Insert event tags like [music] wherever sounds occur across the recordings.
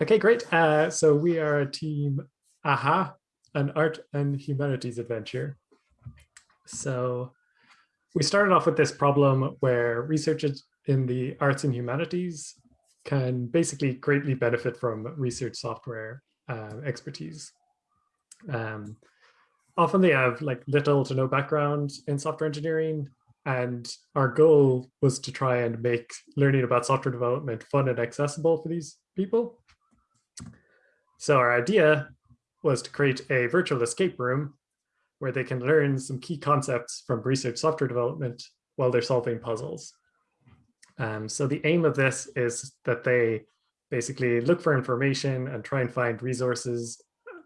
Okay, great. Uh, so we are a team AHA, an art and humanities adventure. So we started off with this problem where researchers in the arts and humanities can basically greatly benefit from research software uh, expertise. Um, often they have like little to no background in software engineering and our goal was to try and make learning about software development fun and accessible for these people. So our idea was to create a virtual escape room where they can learn some key concepts from research software development while they're solving puzzles. Um, so the aim of this is that they basically look for information and try and find resources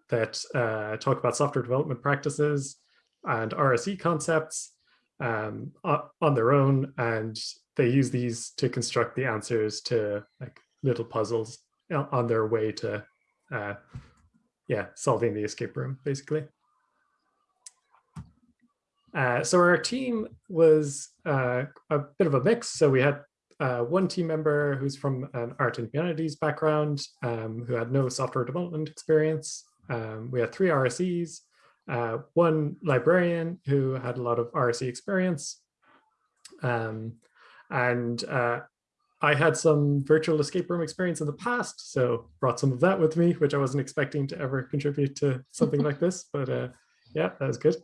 that uh, talk about software development practices and RSE concepts um, on their own. And they use these to construct the answers to like little puzzles on their way to, uh, yeah, solving the escape room, basically. Uh, so our team was uh, a bit of a mix. So we had uh, one team member who's from an art and humanities background um, who had no software development experience. Um, we had three RSEs, uh, one librarian who had a lot of RSE experience. Um, and uh, I had some virtual escape room experience in the past, so brought some of that with me, which I wasn't expecting to ever contribute to something like [laughs] this, but uh, yeah, that was good.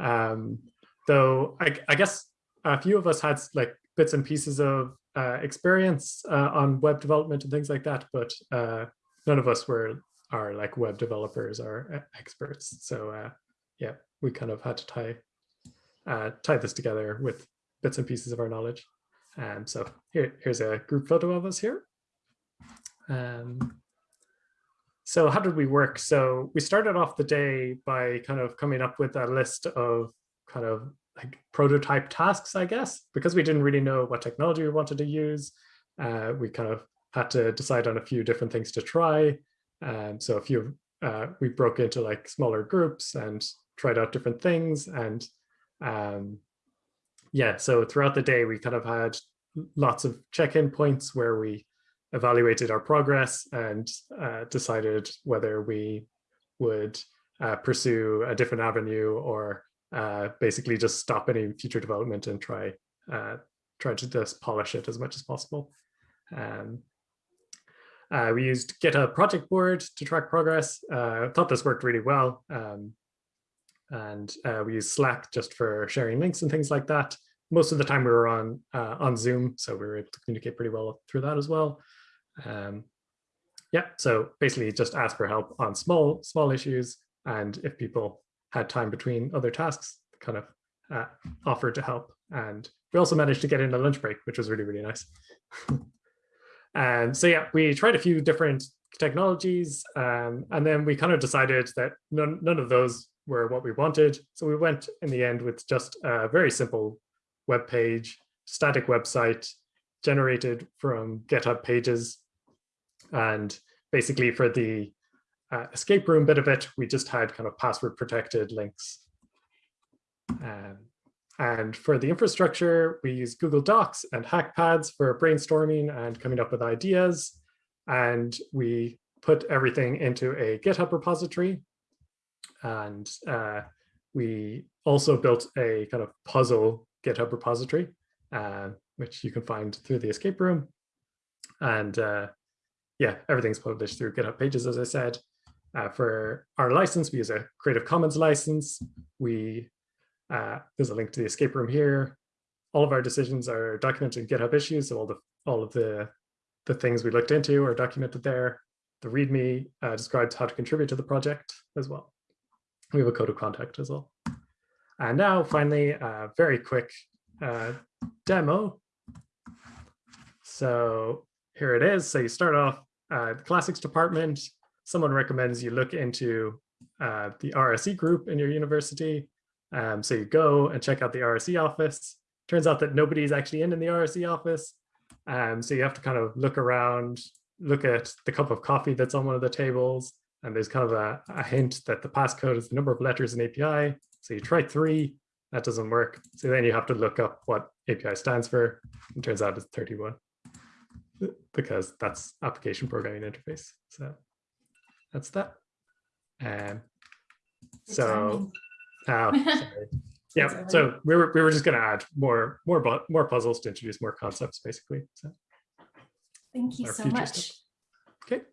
Um, though I, I, guess a few of us had like bits and pieces of uh, experience uh, on web development and things like that, but uh, none of us were are like web developers or experts. So uh, yeah, we kind of had to tie uh, tie this together with bits and pieces of our knowledge. And so here, here's a group photo of us here. Um, so how did we work? So we started off the day by kind of coming up with a list of kind of like prototype tasks, I guess, because we didn't really know what technology we wanted to use. Uh, we kind of had to decide on a few different things to try. And so a few, uh, we broke into like smaller groups and tried out different things. And um, yeah, so throughout the day, we kind of had lots of check-in points where we evaluated our progress and uh, decided whether we would uh, pursue a different avenue or uh, basically just stop any future development and try uh, try to just polish it as much as possible. Um, uh, we used GitHub project board to track progress. Uh, thought this worked really well. Um, and uh, we use Slack just for sharing links and things like that. Most of the time we were on uh, on Zoom, so we were able to communicate pretty well through that as well. Um, yeah, so basically just ask for help on small small issues, and if people had time between other tasks, kind of uh, offered to help. And we also managed to get in a lunch break, which was really, really nice. [laughs] And so yeah, we tried a few different technologies, um, and then we kind of decided that none, none of those were what we wanted. So we went in the end with just a very simple web page, static website generated from GitHub pages. And basically for the uh, escape room bit of it, we just had kind of password protected links. Um, and for the infrastructure, we use Google Docs and Hackpads for brainstorming and coming up with ideas. And we put everything into a GitHub repository. And uh, we also built a kind of puzzle GitHub repository, uh, which you can find through the escape room. And uh, yeah, everything's published through GitHub pages, as I said. Uh, for our license, we use a Creative Commons license. We uh, there's a link to the escape room here. All of our decisions are documented in GitHub issues, so all the all of the the things we looked into are documented there. The README uh, describes how to contribute to the project as well. We have a code of conduct as well. And now, finally, a very quick uh, demo. So here it is. So you start off uh, the classics department. Someone recommends you look into uh, the RSE group in your university. Um, so you go and check out the RSE office. Turns out that nobody's actually in in the RSE office. Um, so you have to kind of look around, look at the cup of coffee that's on one of the tables. And there's kind of a, a hint that the passcode is the number of letters in API. So you try three, that doesn't work. So then you have to look up what API stands for. It turns out it's 31. because that's application programming interface. So that's that. Um, so. Oh, [laughs] sorry. Yeah, so we were, we were just gonna add more, more, bu- more puzzles to introduce more concepts, basically. So Thank you so much. stuff. Okay,